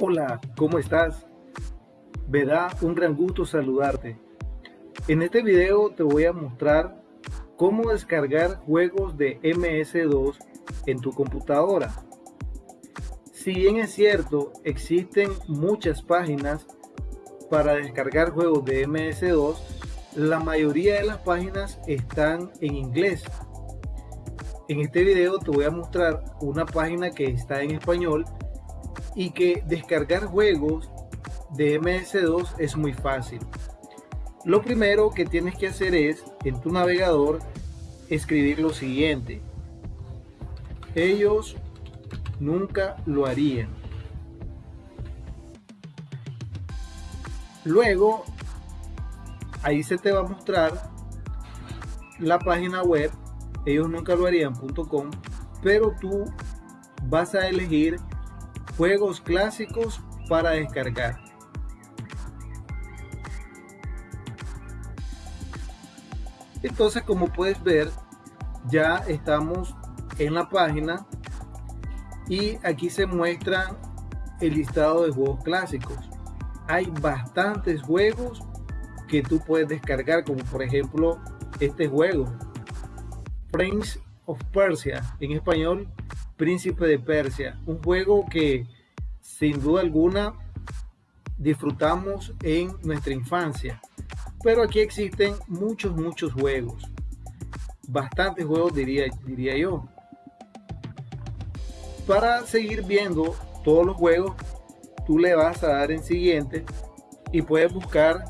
Hola, ¿cómo estás? Me da un gran gusto saludarte. En este video te voy a mostrar cómo descargar juegos de MS2 en tu computadora. Si bien es cierto, existen muchas páginas para descargar juegos de MS2, la mayoría de las páginas están en inglés. En este video te voy a mostrar una página que está en español y que descargar juegos de MS2 es muy fácil. Lo primero que tienes que hacer es en tu navegador escribir lo siguiente. Ellos nunca lo harían. Luego, ahí se te va a mostrar la página web ellos nunca lo harían.com, pero tú vas a elegir juegos clásicos para descargar. Entonces, como puedes ver, ya estamos en la página y aquí se muestra el listado de juegos clásicos. Hay bastantes juegos que tú puedes descargar, como por ejemplo este juego, Prince of Persia, en español Príncipe de Persia, un juego que sin duda alguna disfrutamos en nuestra infancia. Pero aquí existen muchos, muchos juegos. Bastantes juegos diría, diría yo. Para seguir viendo todos los juegos, tú le vas a dar en siguiente y puedes buscar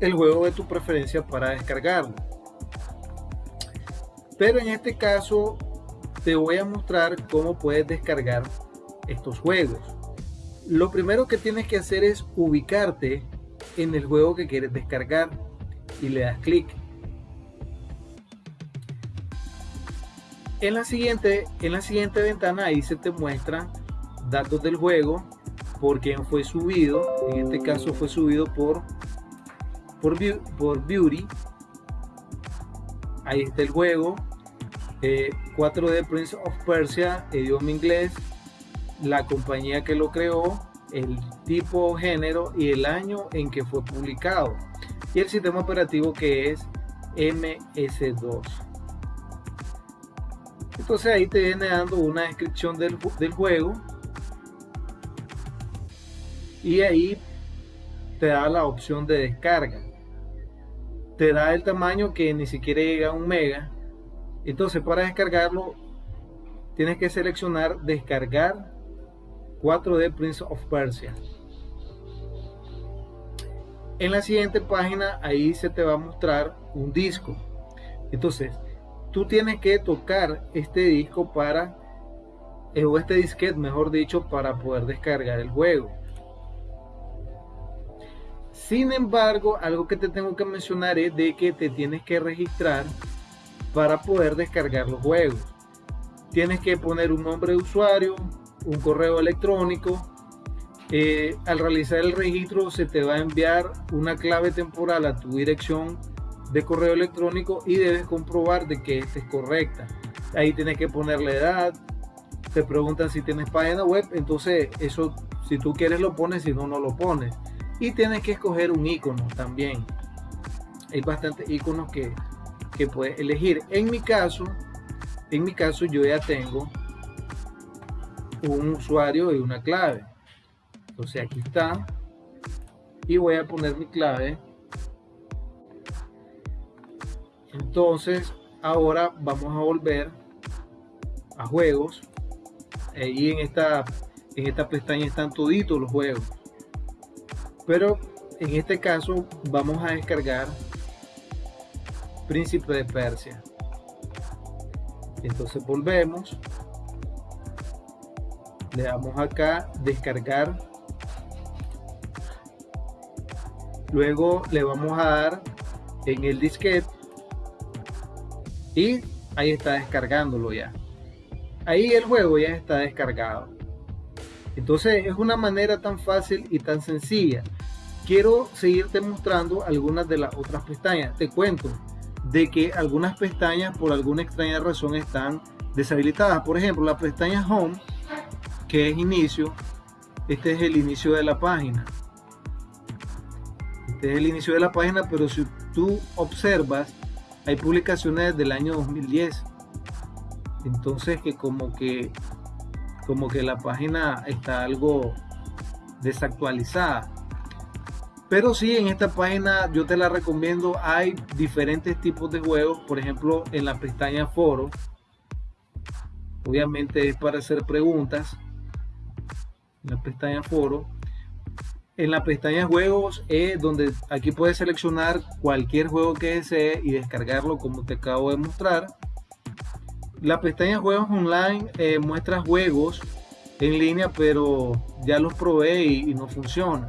el juego de tu preferencia para descargarlo. Pero en este caso te voy a mostrar cómo puedes descargar estos juegos. Lo primero que tienes que hacer es ubicarte en el juego que quieres descargar y le das clic. En la siguiente, en la siguiente ventana ahí se te muestran datos del juego, por quién fue subido, en este caso fue subido por, por, por Beauty, ahí está el juego, 4D eh, Prince of Persia, idioma inglés, la compañía que lo creó, el tipo, género y el año en que fue publicado. Y el sistema operativo que es MS2. Entonces ahí te viene dando una descripción del, del juego. Y ahí te da la opción de descarga. Te da el tamaño que ni siquiera llega a un mega entonces para descargarlo tienes que seleccionar descargar 4D Prince of Persia. En la siguiente página ahí se te va a mostrar un disco. Entonces tú tienes que tocar este disco para eh, o este disquete mejor dicho para poder descargar el juego. Sin embargo, algo que te tengo que mencionar es de que te tienes que registrar para poder descargar los juegos. Tienes que poner un nombre de usuario, un correo electrónico. Eh, al realizar el registro se te va a enviar una clave temporal a tu dirección de correo electrónico y debes comprobar de que esta es correcta. Ahí tienes que poner la edad, te preguntan si tienes página web, entonces eso si tú quieres lo pones, si no, no lo pones. Y tienes que escoger un icono también. Hay bastantes iconos que, que puedes elegir. En mi caso, en mi caso yo ya tengo un usuario y una clave. Entonces aquí está. Y voy a poner mi clave. Entonces ahora vamos a volver a juegos. Ahí en esta, en esta pestaña están toditos los juegos. Pero en este caso vamos a descargar príncipe de Persia. Entonces volvemos, le damos acá descargar, luego le vamos a dar en el disquete y ahí está descargándolo ya. Ahí el juego ya está descargado. Entonces es una manera tan fácil y tan sencilla. Quiero seguirte mostrando algunas de las otras pestañas. Te cuento, de que algunas pestañas por alguna extraña razón están deshabilitadas. Por ejemplo, la pestaña Home, que es inicio, este es el inicio de la página. Este es el inicio de la página, pero si tú observas, hay publicaciones del año 2010. Entonces que como que como que la página está algo desactualizada. Pero sí, en esta página yo te la recomiendo. Hay diferentes tipos de juegos. Por ejemplo, en la pestaña foro. Obviamente es para hacer preguntas. En la pestaña foro. En la pestaña juegos es donde aquí puedes seleccionar cualquier juego que desee y descargarlo como te acabo de mostrar. La pestaña juegos online eh, muestra juegos en línea pero ya los probé y, no funciona.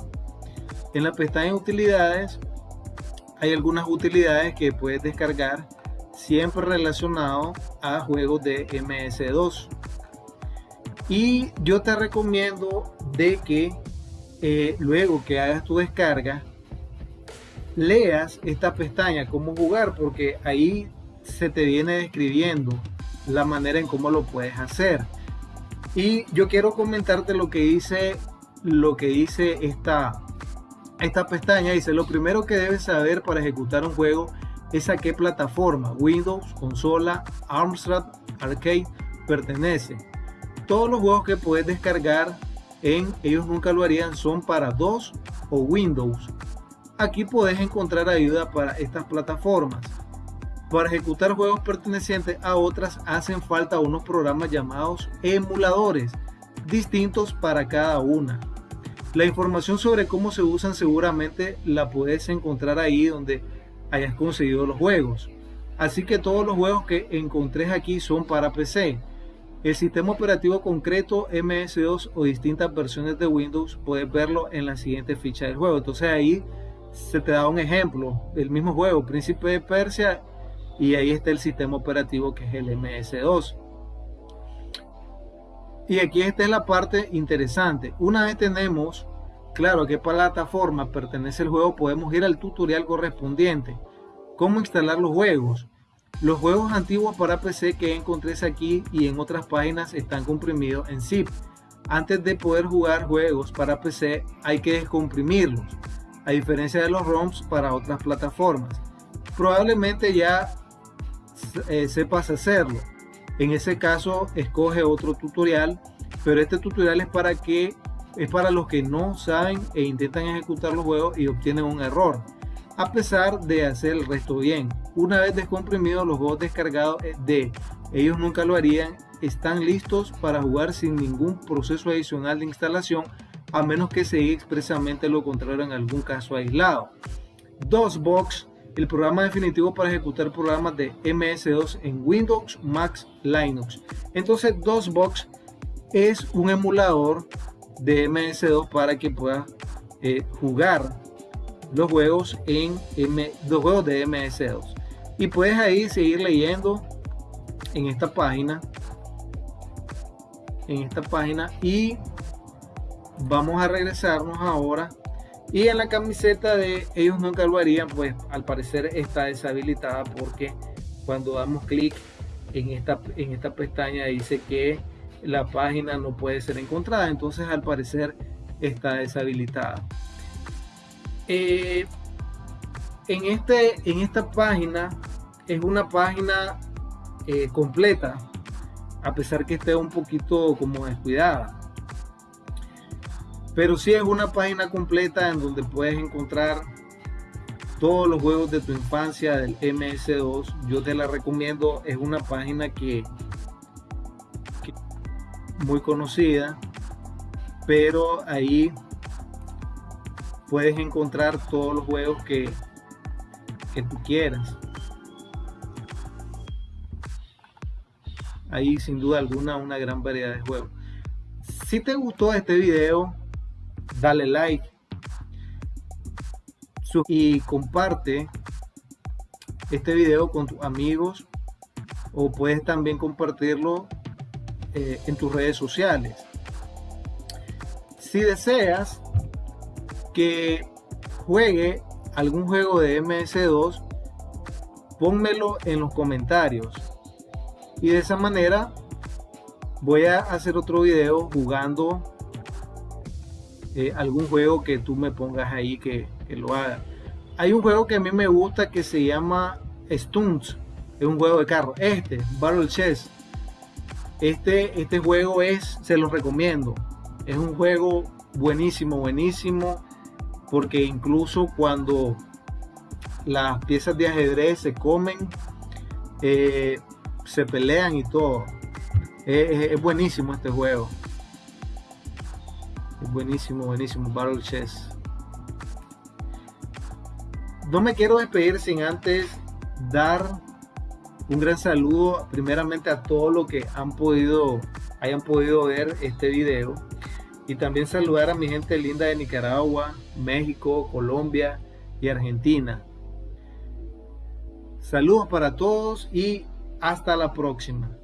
En la pestaña utilidades hay algunas utilidades que puedes descargar siempre relacionado a juegos de MS2 y yo te recomiendo de que eh, luego que hagas tu descarga, leas esta pestaña, cómo jugar, porque ahí se te viene describiendo la manera en cómo lo puedes hacer. Y yo quiero comentarte lo que dice, lo que dice esta, esta pestaña. Dice, lo primero que debes saber para ejecutar un juego es a qué plataforma, Windows, consola, Amstrad, Arcade, pertenece. Todos los juegos que puedes descargar en Ellos Nunca Lo Harían son para DOS o Windows. Aquí puedes encontrar ayuda para estas plataformas. Para ejecutar juegos pertenecientes a otras hacen falta unos programas llamados emuladores, distintos para cada una. La información sobre cómo se usan seguramente la puedes encontrar ahí donde hayas conseguido los juegos. Así que todos los juegos que encontré aquí son para PC. El sistema operativo concreto MS2 o distintas versiones de Windows puedes verlo en la siguiente ficha del juego. Entonces ahí se te da un ejemplo del mismo juego, Príncipe de Persia, y ahí está el sistema operativo que es el MS2. Y aquí esta es la parte interesante. Una vez tenemos claro a qué plataforma pertenece el juego, podemos ir al tutorial correspondiente. Cómo instalar los juegos. Los juegos antiguos para PC que encontré aquí y en otras páginas están comprimidos en zip. Antes de poder jugar juegos para PC hay que descomprimirlos, a diferencia de los ROMs para otras plataformas. Probablemente ya eh, sepas hacerlo. En ese caso escoge otro tutorial, pero este tutorial es para que es para los que no saben e intentan ejecutar los juegos y obtienen un error a pesar de hacer el resto bien. Una vez descomprimidos los juegos descargados de ellos nunca lo harían, están listos para jugar sin ningún proceso adicional de instalación a menos que se diga expresamente lo contrario en algún caso aislado. DOSBox, el programa definitivo para ejecutar programas de MS2 en Windows, Mac, Linux. Entonces DOSBox es un emulador de MS2 para que pueda eh, jugar los juegos en M, juegos de MS2 y puedes ahí seguir leyendo en esta página en esta página y vamos a regresarnos ahora y en la camiseta de ellos nunca lo harían pues al parecer está deshabilitada porque cuando damos clic en esta en esta pestaña dice que la página no puede ser encontrada entonces al parecer está deshabilitada eh, en, este, en esta página es una página eh, completa, a pesar que esté un poquito como descuidada. Pero si es una página completa en donde puedes encontrar todos los juegos de tu infancia del MS2. Yo te la recomiendo, es una página que, que muy conocida, pero ahí puedes encontrar todos los juegos que, que tú quieras. Ahí sin duda alguna una gran variedad de juegos. Si te gustó este video, dale like y comparte este video con tus amigos o puedes también compartirlo eh, en tus redes sociales. Si deseas que juegue algún juego de MS2, pónmelo en los comentarios. Y de esa manera voy a hacer otro video jugando eh, algún juego que tú me pongas ahí que, lo haga. Hay un juego que a mí me gusta que se llama Stunts, es un juego de carro. Este, Battle Chess, este, este juego es, se los recomiendo. Es un juego buenísimo, buenísimo, porque incluso cuando las piezas de ajedrez se comen, eh, se pelean y todo. Es, buenísimo este juego. Buenísimo, buenísimo. Battle Chess. No me quiero despedir sin antes dar un gran saludo primeramente a todos los que han podido, hayan podido ver este video y también saludar a mi gente linda de Nicaragua, México, Colombia y Argentina. Saludos para todos y hasta la próxima.